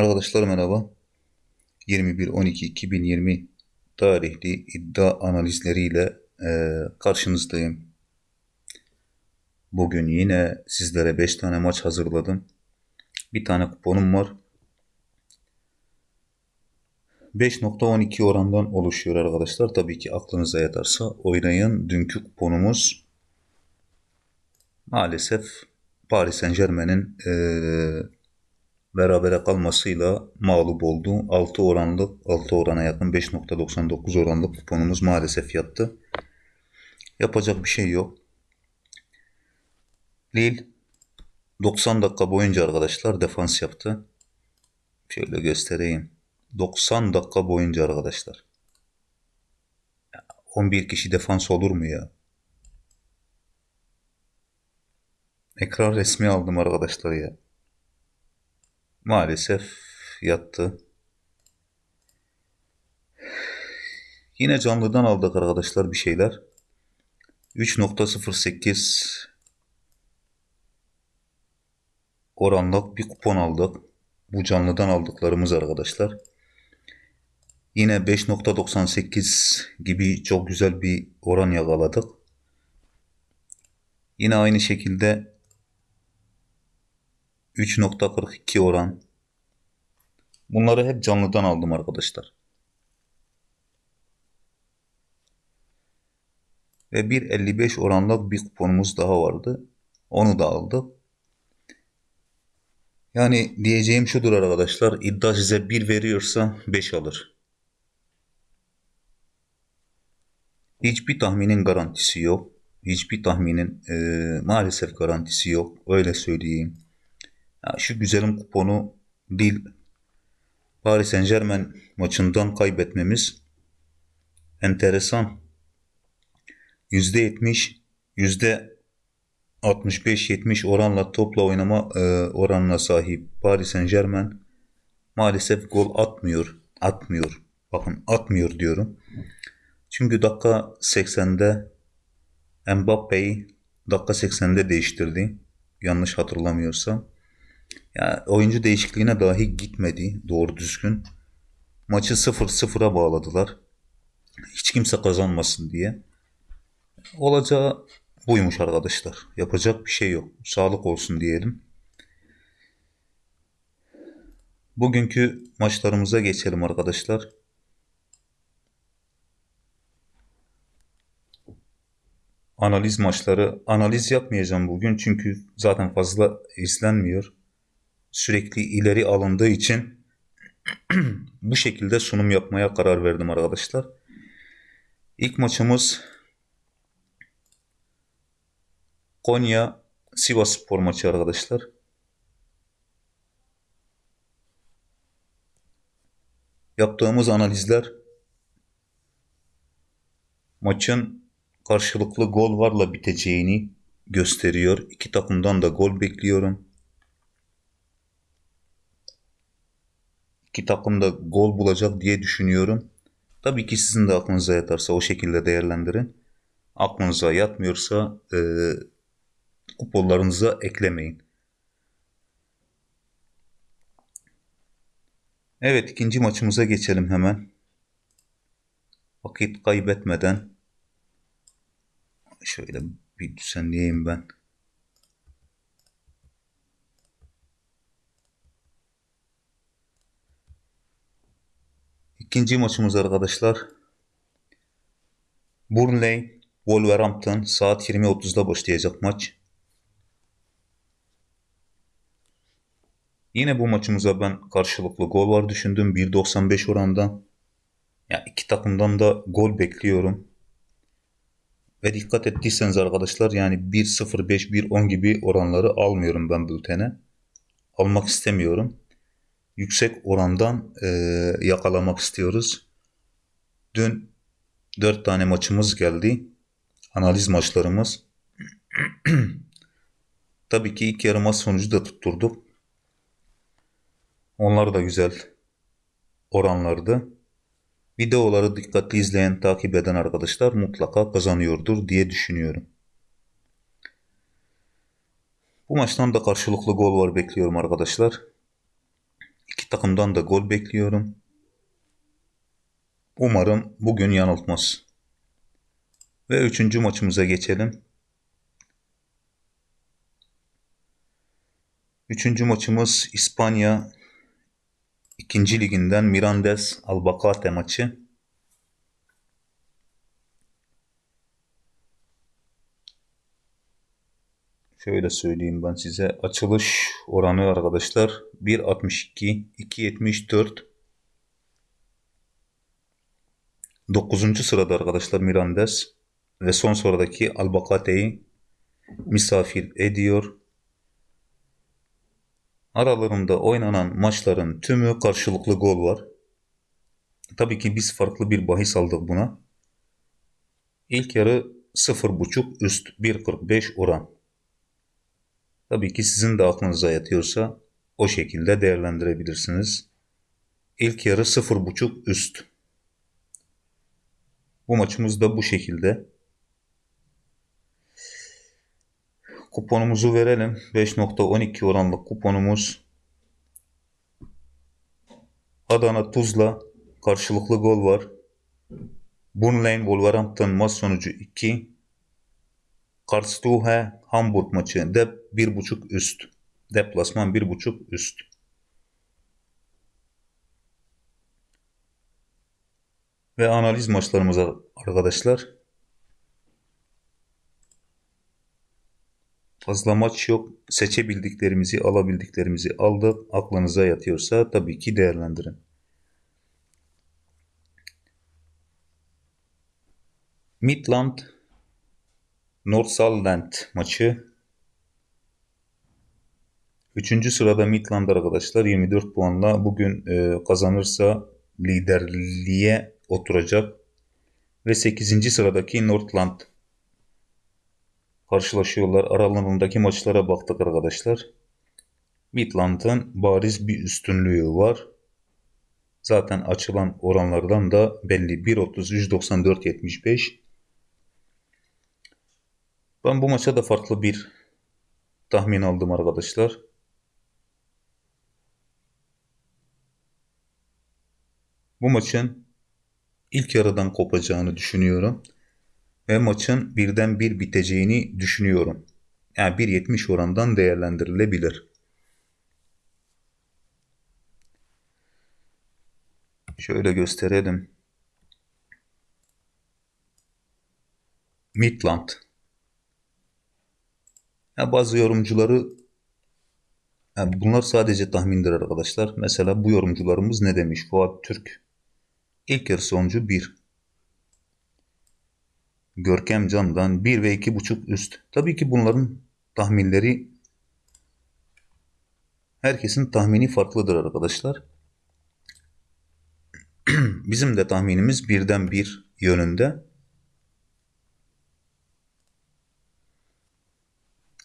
Arkadaşlar merhaba. 21.12.2020 tarihli iddia analizleriyle e, karşınızdayım. Bugün yine sizlere 5 tane maç hazırladım. Bir tane kuponum var. 5.12 orandan oluşuyor arkadaşlar. Tabii ki aklınıza yatarsa oynayın. Dünkü kuponumuz maalesef Paris Saint Germain'in e, berabere kalmasıyla mağlup oldu. 6 oranlı 6 orana yakın 5.99 oranlı kuponumuz maalesef yattı. Yapacak bir şey yok. Lille 90 dakika boyunca arkadaşlar defans yaptı. Şöyle göstereyim. 90 dakika boyunca arkadaşlar. 11 kişi defans olur mu ya? Ekran resmi aldım arkadaşlar ya. Maalesef yattı. Yine canlıdan aldık arkadaşlar bir şeyler. 3.08 oranlık bir kupon aldık. Bu canlıdan aldıklarımız arkadaşlar. Yine 5.98 gibi çok güzel bir oran yakaladık. Yine aynı şekilde 3.42 oran. Bunları hep canlıdan aldım arkadaşlar. Ve 1.55 oranlık bir kuponumuz daha vardı. Onu da aldık. Yani diyeceğim şudur arkadaşlar. İddia size 1 veriyorsa 5 alır. Hiçbir tahminin garantisi yok. Hiçbir tahminin e, maalesef garantisi yok. Öyle söyleyeyim. Ya şu güzelim kuponu Lille Paris Saint Germain maçından kaybetmemiz enteresan. %70, %65-70 oranla topla oynama e, oranına sahip Paris Saint Germain maalesef gol atmıyor. Atmıyor. Bakın atmıyor diyorum. Çünkü dakika 80'de Mbappe'yi dakika 80'de değiştirdi. Yanlış hatırlamıyorsam. Yani oyuncu değişikliğine dahi gitmedi doğru düzgün. Maçı 0-0'a bağladılar. Hiç kimse kazanmasın diye. Olacağı buymuş arkadaşlar. Yapacak bir şey yok. Sağlık olsun diyelim. Bugünkü maçlarımıza geçelim arkadaşlar. Analiz maçları. Analiz yapmayacağım bugün çünkü zaten fazla izlenmiyor sürekli ileri alındığı için bu şekilde sunum yapmaya karar verdim arkadaşlar. İlk maçımız Konya Sivas Spor maçı arkadaşlar. Yaptığımız analizler maçın karşılıklı gol varla biteceğini gösteriyor. İki takımdan da gol bekliyorum. İki takım da gol bulacak diye düşünüyorum. Tabii ki sizin de aklınıza yatarsa o şekilde değerlendirin. Aklınıza yatmıyorsa e, kuponlarınıza eklemeyin. Evet ikinci maçımıza geçelim hemen. Vakit kaybetmeden şöyle bir düzenleyeyim ben. İkinci maçımız arkadaşlar. Burnley, Wolverhampton saat 20.30'da başlayacak maç. Yine bu maçımıza ben karşılıklı gol var düşündüm. 1.95 oranda. Ya yani iki takımdan da gol bekliyorum. Ve dikkat ettiyseniz arkadaşlar yani 1.05, 1.10 gibi oranları almıyorum ben bültene. Almak istemiyorum yüksek orandan e, yakalamak istiyoruz. Dün 4 tane maçımız geldi. Analiz maçlarımız. Tabii ki ilk yarı maç sonucu da tutturduk. Onlar da güzel oranlardı. Videoları dikkatli izleyen, takip eden arkadaşlar mutlaka kazanıyordur diye düşünüyorum. Bu maçtan da karşılıklı gol var bekliyorum arkadaşlar. İki takımdan da gol bekliyorum. Umarım bugün yanıltmaz. Ve üçüncü maçımıza geçelim. Üçüncü maçımız İspanya ikinci liginden Mirandes Albacate maçı. Şöyle söyleyeyim ben size. Açılış oranı arkadaşlar 1.62, 2.74. 9. sırada arkadaşlar Mirandes ve son sıradaki Albacate'yi misafir ediyor. Aralarında oynanan maçların tümü karşılıklı gol var. Tabii ki biz farklı bir bahis aldık buna. İlk yarı 0.5 üst 1.45 oran. Tabii ki sizin de aklınıza yatıyorsa o şekilde değerlendirebilirsiniz. İlk yarı 0.5 üst. Bu maçımız da bu şekilde. Kuponumuzu verelim. 5.12 oranlı kuponumuz. Adana Tuzla karşılıklı gol var. Burnley Wolverhampton maç sonucu 2. Karlsruhe Hamburg maçı dep 1.5 üst. Deplasman 1.5 üst. Ve analiz maçlarımıza arkadaşlar. Fazla maç yok. Seçebildiklerimizi, alabildiklerimizi aldık. Aklınıza yatıyorsa tabii ki değerlendirin. Midland Northsundland maçı. Üçüncü sırada Midland arkadaşlar 24 puanla bugün e, kazanırsa liderliğe oturacak. Ve 8. sıradaki Northland karşılaşıyorlar. Aralarındaki maçlara baktık arkadaşlar. Midland'ın bariz bir üstünlüğü var. Zaten açılan oranlardan da belli. 1.30, 194, 75. Ben bu maça da farklı bir tahmin aldım arkadaşlar. Bu maçın ilk yarıdan kopacağını düşünüyorum. Ve maçın birden bir biteceğini düşünüyorum. Yani 1.70 orandan değerlendirilebilir. Şöyle gösterelim. Midland. Ya bazı yorumcuları yani bunlar sadece tahmindir arkadaşlar. Mesela bu yorumcularımız ne demiş? Fuat Türk. İlk yarı sonucu 1. Görkem Can'dan 1 ve 2.5 üst. Tabii ki bunların tahminleri herkesin tahmini farklıdır arkadaşlar. Bizim de tahminimiz birden bir yönünde.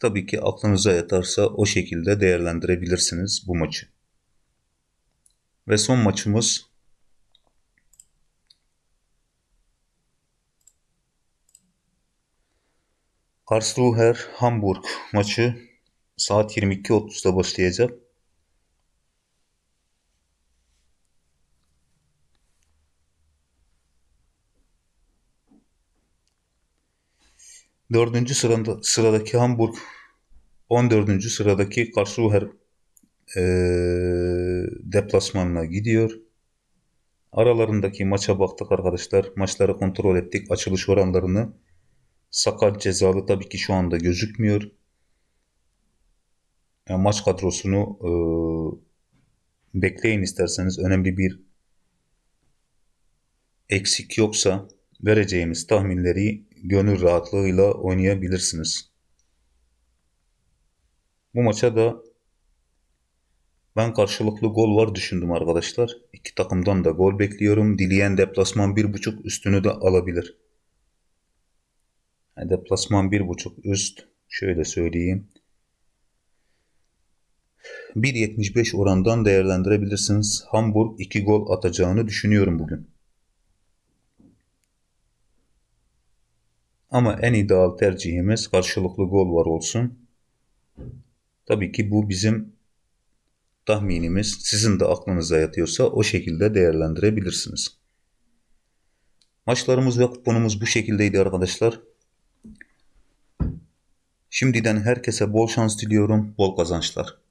Tabii ki aklınıza yatarsa o şekilde değerlendirebilirsiniz bu maçı. Ve son maçımız Karlsruher Hamburg maçı saat 22.30'da başlayacak. Dördüncü sırada, sıradaki Hamburg, 14. sıradaki Karlsruher e, deplasmanına gidiyor. Aralarındaki maça baktık arkadaşlar. Maçları kontrol ettik. Açılış oranlarını. Sakat cezalı tabii ki şu anda gözükmüyor. Yani maç kadrosunu e, bekleyin isterseniz. Önemli bir eksik yoksa vereceğimiz tahminleri gönül rahatlığıyla oynayabilirsiniz. Bu maça da ben karşılıklı gol var düşündüm arkadaşlar. İki takımdan da gol bekliyorum. Dileyen deplasman 1.5 üstünü de alabilir. Deplasman 1.5 üst. Şöyle söyleyeyim. 1.75 orandan değerlendirebilirsiniz. Hamburg 2 gol atacağını düşünüyorum bugün. Ama en ideal tercihimiz karşılıklı gol var olsun. Tabii ki bu bizim tahminimiz sizin de aklınıza yatıyorsa o şekilde değerlendirebilirsiniz. Maçlarımız ve kuponumuz bu şekildeydi arkadaşlar. Şimdiden herkese bol şans diliyorum, bol kazançlar.